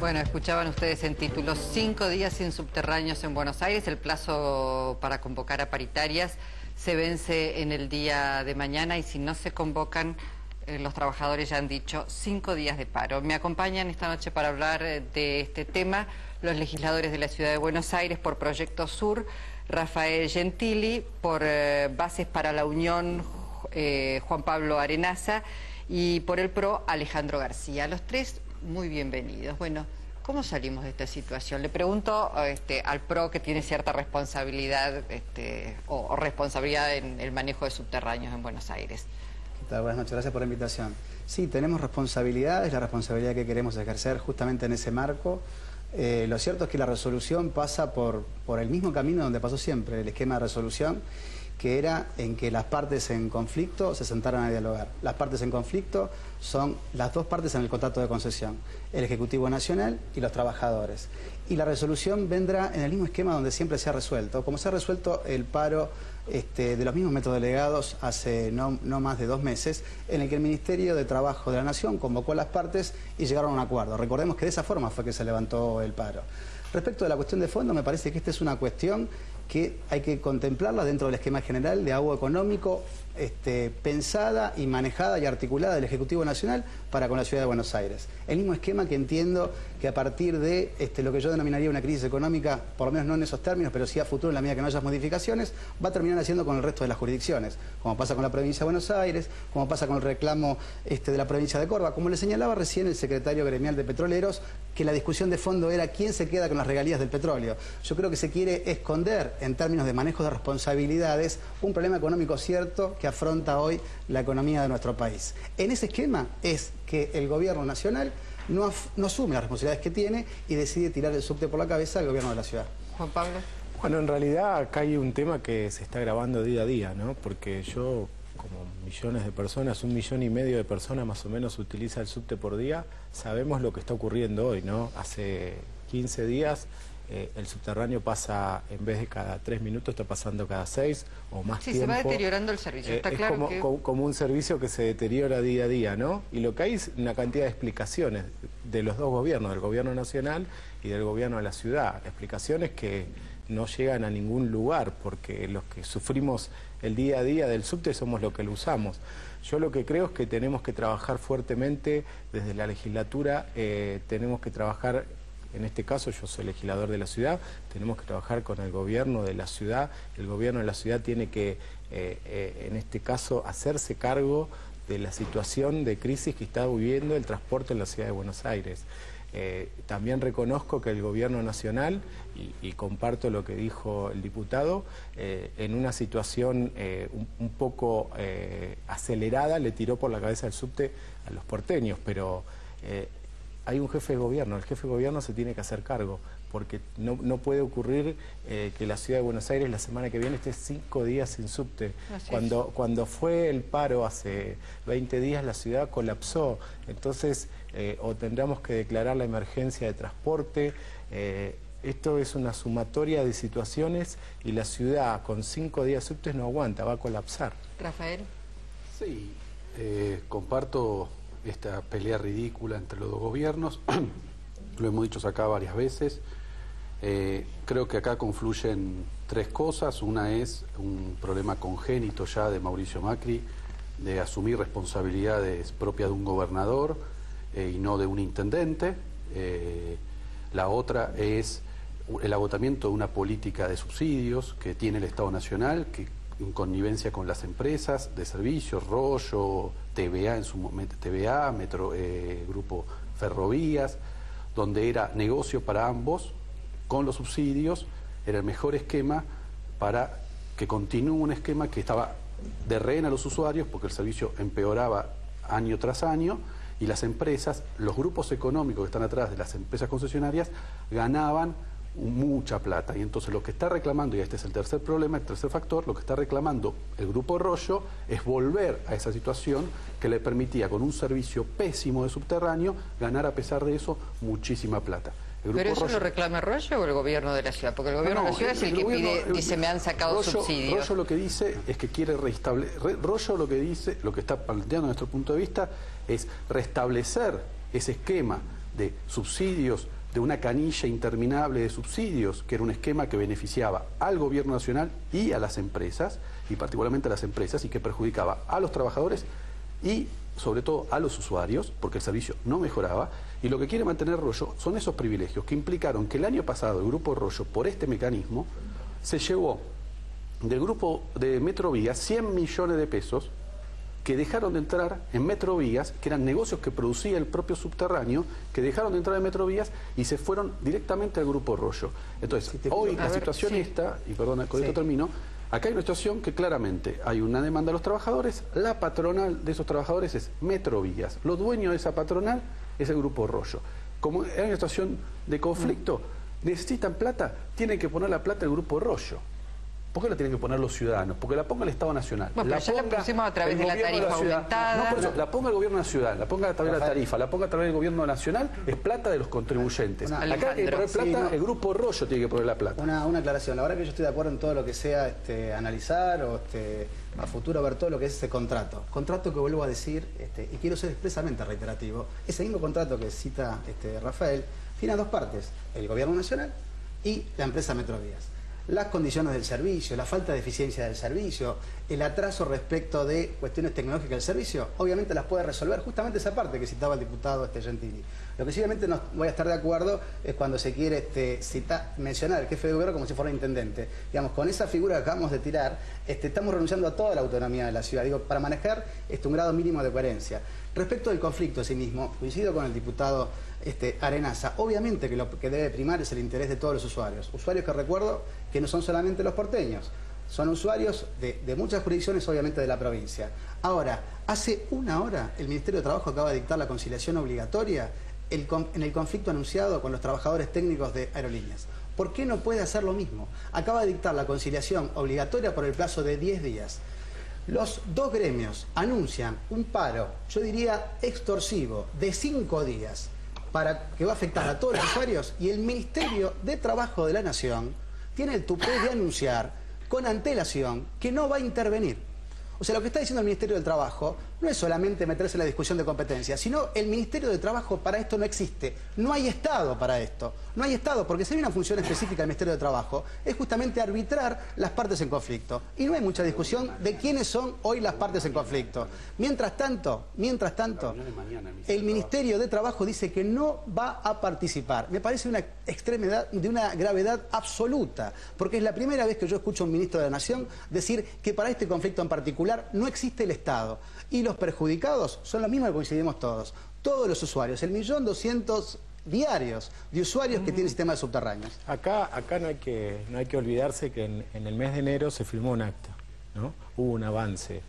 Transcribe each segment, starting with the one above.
Bueno, escuchaban ustedes en título, cinco días sin subterráneos en Buenos Aires, el plazo para convocar a paritarias se vence en el día de mañana y si no se convocan, eh, los trabajadores ya han dicho cinco días de paro. Me acompañan esta noche para hablar eh, de este tema los legisladores de la Ciudad de Buenos Aires por Proyecto Sur, Rafael Gentili, por eh, Bases para la Unión, Juan Pablo Arenaza, y por el PRO, Alejandro García. Los tres muy bienvenidos. Bueno, ¿cómo salimos de esta situación? Le pregunto este, al PRO que tiene cierta responsabilidad este, o, responsabilidad en el manejo de subterráneos en Buenos Aires. Buenas noches, gracias por la invitación. Sí, tenemos responsabilidad, es la responsabilidad que queremos ejercer justamente en ese marco. Eh, lo cierto es que la resolución pasa por, por el mismo camino donde pasó siempre, el esquema de resolución, que era en que las partes en conflicto se sentaran a dialogar. Las partes en conflicto son las dos partes en el contrato de concesión, el Ejecutivo Nacional y los trabajadores. Y la resolución vendrá en el mismo esquema donde siempre se ha resuelto, como se ha resuelto el paro este, de los mismos métodos delegados hace no, no, más de dos meses, en el que el Ministerio de Trabajo de la Nación convocó a las partes y llegaron a un acuerdo. Recordemos que de esa forma fue que se levantó el paro. Respecto de la cuestión de fondo, me parece que esta es una cuestión que hay que contemplarla dentro del esquema general de agua económico este, pensada y manejada y articulada del Ejecutivo Nacional para con la Ciudad de Buenos Aires. El mismo esquema que entiendo que a partir de este, lo que yo denominaría una crisis económica, por lo menos no en esos términos, pero sí a futuro en la medida que no haya modificaciones, va a terminar haciendo con el resto de las jurisdicciones, como pasa con la provincia de Buenos Aires, como pasa con el reclamo este, de la provincia de Córdoba. Como le señalaba recién el secretario gremial de Petroleros, que la discusión de fondo era quién se queda con las regalías del petróleo. Yo creo que se quiere esconder en términos de manejo de responsabilidades un problema económico cierto que afronta hoy la economía de nuestro país. En ese esquema es que el gobierno nacional no, asume las responsabilidades que tiene y decide tirar el subte por la cabeza al gobierno de la ciudad. Juan Pablo. Bueno, en realidad acá hay un tema que se está grabando día a día, ¿no? Porque yo, como millones de personas, un millón y medio de personas más o menos utiliza el subte por día, sabemos lo que está ocurriendo hoy, ¿no? Hace 15 días eh, el subterráneo pasa, en vez de cada tres minutos, está pasando cada seis o más sí, tiempo. se va deteriorando el servicio, está eh, claro es como, como, un servicio que se deteriora día a día, ¿no? Y lo que hay es una cantidad de explicaciones de los dos gobiernos, del gobierno nacional y del gobierno de la ciudad. Explicaciones que no llegan a ningún lugar, porque los que sufrimos el día a día del subte somos los que lo usamos. Yo lo que creo es que tenemos que trabajar fuertemente desde la legislatura, eh, tenemos que trabajar en este caso yo soy legislador de la ciudad, tenemos que trabajar con el gobierno de la ciudad, el gobierno de la ciudad tiene que, eh, eh, en este caso, hacerse cargo de la situación de crisis que está viviendo el transporte en la ciudad de Buenos Aires. Eh, también reconozco que el gobierno nacional, y, comparto lo que dijo el diputado, en una situación un, poco acelerada le tiró por la cabeza el subte a los porteños, pero hay un jefe de gobierno, el jefe de gobierno se tiene que hacer cargo, porque no, puede ocurrir eh, que la ciudad de Buenos Aires la semana que viene esté cinco días sin subte. Cuando, cuando fue el paro hace 20 días la ciudad colapsó, entonces eh, o tendremos que declarar la emergencia de transporte, eh, esto es una sumatoria de situaciones y la ciudad con cinco días subtes no aguanta, va a colapsar. Rafael. Sí, comparto esta pelea ridícula entre los dos gobiernos. Lo hemos dicho acá varias veces. Eh, creo que acá confluyen tres cosas. Una es un problema congénito ya de Mauricio Macri de asumir responsabilidades propias de un gobernador eh, y no de un intendente. Eh, la otra es el agotamiento de una política de subsidios que tiene el Estado Nacional, que connivencia con las empresas de servicios, Rollo, TVA en su momento, TVA, Metro, eh, Grupo Ferrovías, donde era negocio para ambos, con los subsidios, era el mejor esquema para que continúe un esquema que estaba de rehén a los usuarios porque el servicio empeoraba año tras año y las empresas, los grupos económicos que están atrás de las empresas concesionarias ganaban mucha plata. Y entonces lo que está reclamando, y este es el tercer problema, el tercer factor, lo que está reclamando el Grupo Rollo es volver a esa situación que le permitía con un servicio pésimo de subterráneo ganar a pesar de eso muchísima plata. ¿Pero eso lo reclama Rollo o el gobierno de la ciudad? Porque el gobierno de la ciudad es el, que pide, dice, me han sacado subsidios. Rollo lo que dice es que quiere restablecer, Rollo lo que dice, lo que está planteando nuestro punto de vista, es restablecer ese esquema de subsidios de una canilla interminable de subsidios, que era un esquema que beneficiaba al gobierno nacional y a las empresas, y particularmente a las empresas, y que perjudicaba a los trabajadores y sobre todo a los usuarios, porque el servicio no mejoraba, y lo que quiere mantener Rollo son esos privilegios que implicaron que el año pasado el Grupo Rollo, por este mecanismo, se llevó del grupo de Metrovías 100 millones de pesos que dejaron de entrar en Metrovías, que eran negocios que producía el propio subterráneo, que dejaron de entrar en Metrovías y se fueron directamente al Grupo Rollo. Entonces, hoy la situación está, y perdona, con esto termino, Acá hay una situación que claramente hay una demanda de los trabajadores, la patronal de esos trabajadores es Metrovías, los dueños de esa patronal es el Grupo Rollo. Como hay una situación de conflicto, necesitan plata, tienen que poner la plata el Grupo Rollo. ¿Por qué la tienen que poner los ciudadanos? Porque la ponga el Estado Nacional. Bueno, la pero ya la pusimos a través de la tarifa aumentada. No, por eso, la ponga el gobierno nacional, la ponga a través de la tarifa, la ponga a través del gobierno nacional, es plata de los contribuyentes. Una- Acá hay que poner Alejandro. plata, Sí, no. el Grupo Rollo tiene que poner la plata. Una, una aclaración, la verdad que yo estoy de acuerdo en todo lo que sea este, analizar o este, a futuro ver todo lo que es ese contrato. Contrato que vuelvo a decir, este, y quiero ser expresamente reiterativo, ese mismo contrato que cita este, Rafael, tiene dos partes, el gobierno nacional y la empresa Metrovías. Las condiciones del servicio, la falta de eficiencia del servicio, el atraso respecto de cuestiones tecnológicas del servicio, obviamente las puede resolver justamente esa parte que citaba el diputado este Gentili. Lo que sí obviamente no voy a estar de acuerdo es cuando se quiere este, mencionar al jefe de gobierno como si fuera intendente. Digamos, con esa figura que acabamos de tirar, este, estamos renunciando a toda la autonomía de la ciudad, digo, para manejar este, un grado mínimo de coherencia. Respecto del conflicto en sí mismo, coincido con el diputado este, Arenaza. Obviamente que lo que debe primar es el interés de todos los usuarios. Usuarios que recuerdo que no son solamente los porteños, son usuarios de, muchas jurisdicciones, obviamente, de la provincia. Ahora, hace una hora el Ministerio de Trabajo acaba de dictar la conciliación obligatoria en el conflicto anunciado con los trabajadores técnicos de aerolíneas. ¿Por qué no puede hacer lo mismo? Acaba de dictar la conciliación obligatoria por el plazo de 10 días. Los dos gremios anuncian un paro, yo diría extorsivo, de cinco días, para que va a afectar a todos los usuarios y el Ministerio de Trabajo de la Nación tiene el tupé de anunciar con antelación que no va a intervenir. O sea, lo que está diciendo el Ministerio del Trabajo no es solamente meterse en la discusión de competencia, sino el Ministerio de Trabajo para esto no existe. No hay Estado para esto. No hay Estado, porque si hay una función específica del Ministerio de Trabajo, es justamente arbitrar las partes en conflicto. Y no hay mucha discusión de quiénes son hoy las partes en conflicto. Mientras tanto, mientras tanto, el Ministerio de Trabajo dice que no va a participar. Me parece una extremidad de una gravedad absoluta, porque es la primera vez que yo escucho a un ministro de la Nación decir que para este conflicto en particular no existe el Estado. Y los perjudicados son lo mismo que coincidimos todos. Todos los usuarios, el millón doscientos diarios de usuarios que tienen sistemas subterráneos. Acá, acá no, hay que, no hay que olvidarse que en, en el mes de enero se firmó un acta, ¿no? Hubo un avance,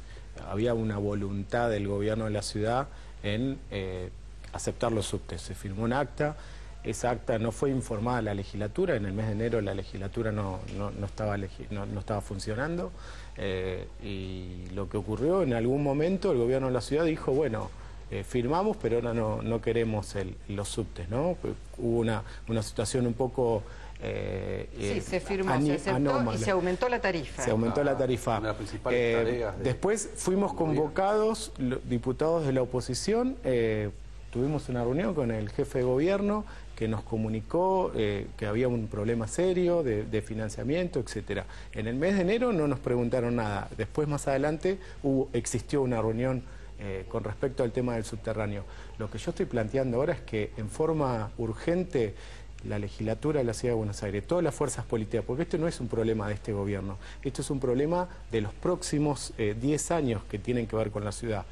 había una voluntad del gobierno de la ciudad en eh, aceptar los subtes. Se firmó un acta, esa acta no fue informada a la legislatura, en el mes de enero la legislatura no, no- no estaba, no, no estaba funcionando eh, y lo que ocurrió en algún momento el gobierno de la ciudad dijo, bueno, eh, firmamos, pero ahora no, no queremos el- los subtes, ¿no? Pues Hubo una, una situación un poco... eh, Sí, eh, se firmó, se aceptó y se aumentó la tarifa. Se aumentó la Ah, tarifa. una de las principales Eh, tareas de- después fuimos convocados, diputados de la oposición, eh, tuvimos una reunión con el jefe de gobierno que nos comunicó eh, que había un problema serio de, financiamiento, etcétera. En el mes de enero no nos preguntaron nada. Después, más adelante, hubo, existió una reunión eh, con respecto al tema del subterráneo. Lo que yo estoy planteando ahora es que en forma urgente la legislatura de la Ciudad de Buenos Aires, todas las fuerzas políticas, porque esto no es un problema de este gobierno, esto es un problema de los próximos eh, 10 años que tienen que ver con la ciudad.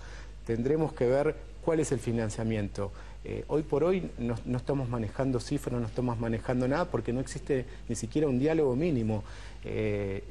Tendremos que ver cuál es el financiamiento. Eh, hoy por hoy no, no estamos manejando cifras, no estamos manejando nada porque no existe ni siquiera un diálogo mínimo. Eh,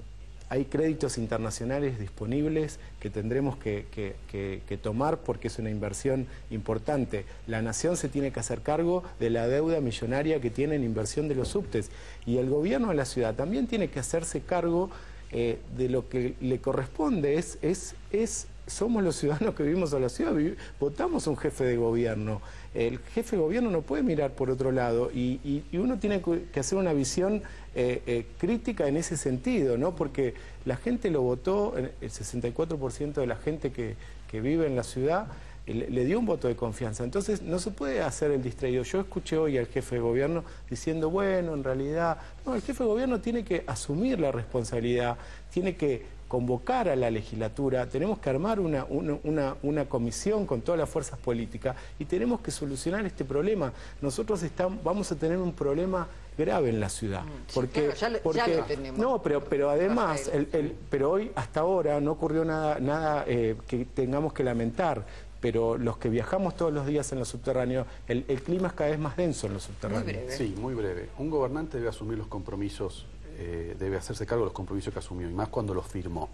hay créditos internacionales disponibles que tendremos que, tomar porque es una inversión importante. La nación se tiene que hacer cargo de la deuda millonaria que tiene en inversión de los subtes y el gobierno de la ciudad también tiene que hacerse cargo eh, de lo que le corresponde. Es, es, es, somos los ciudadanos que vivimos en la ciudad, votamos un jefe de gobierno. El jefe de gobierno no puede mirar por otro lado y, uno tiene que hacer una visión eh, eh, crítica en ese sentido, ¿no? Porque la gente lo votó, el 64% de la gente que, vive en la ciudad le, le dio un voto de confianza. Entonces no se puede hacer el distraído. Yo escuché hoy al jefe de gobierno diciendo, bueno, en realidad, no, el jefe de gobierno tiene que asumir la responsabilidad, tiene que convocar a la legislatura, tenemos que armar una, una, una, una comisión con todas las fuerzas políticas y tenemos que solucionar este problema. Nosotros estamos, vamos a tener un problema grave en la ciudad. Mm, sí, Porque, claro, ya lo- ya porque- lo tenemos. no, pero, pero además, el- el- pero hoy hasta ahora no ocurrió nada, nada eh, que tengamos que lamentar. Pero los que viajamos todos los días en los subterráneos, el, el clima es cada vez más denso en los subterráneos. breve. Sí, muy breve. Un gobernante debe asumir los compromisos, eh, debe hacerse cargo de los compromisos que asumió, y más cuando los firmó.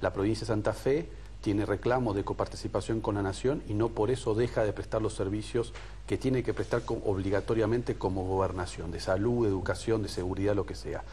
La provincia de Santa Fe tiene reclamo de coparticipación con la nación y no por eso deja de prestar los servicios que tiene que prestar obligatoriamente como gobernación, de salud, educación, de seguridad, lo que sea.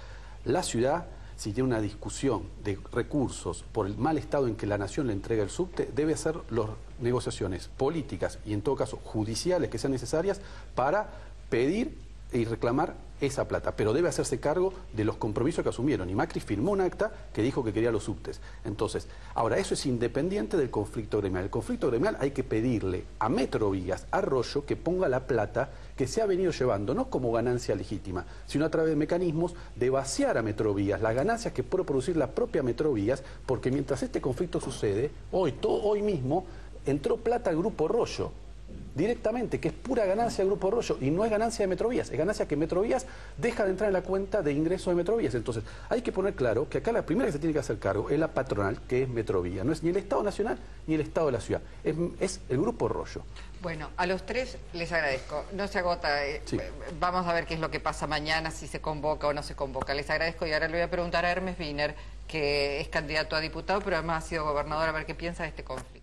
La ciudad, si tiene una discusión de recursos por el mal estado en que la nación le entrega el subte, debe hacer las negociaciones políticas y en todo caso judiciales que sean necesarias para pedir y reclamar esa plata, pero debe hacerse cargo de los compromisos que asumieron. Y Macri firmó un acta que dijo que quería los subtes. Entonces, ahora eso es independiente del conflicto gremial. El conflicto gremial hay que pedirle a Metrovías, a Arroyo, que ponga la plata que se ha venido llevando, no como ganancia legítima, sino a través de mecanismos de vaciar a Metrovías, las ganancias que puede producir la propia Metrovías, porque mientras este conflicto sucede, hoy, to- hoy mismo, entró plata al Grupo Rollo directamente, que es pura ganancia del Grupo Rollo y no es ganancia de Metrovías, es ganancia que Metrovías deja de entrar en la cuenta de ingresos de Metrovías. Entonces, hay que poner claro que acá la primera que se tiene que hacer cargo es la patronal, que es Metrovía, no es ni el Estado Nacional ni el Estado de la ciudad, es, es el Grupo Rollo. Bueno, a los tres les agradezco. No se agota. eh, Sí. eh, Vamos a ver qué es lo que pasa mañana, si se convoca o no se convoca. Les agradezco y ahora le voy a preguntar a Hermes Wiener, que es candidato a diputado, pero además ha sido gobernador, a ver qué piensa de este conflicto.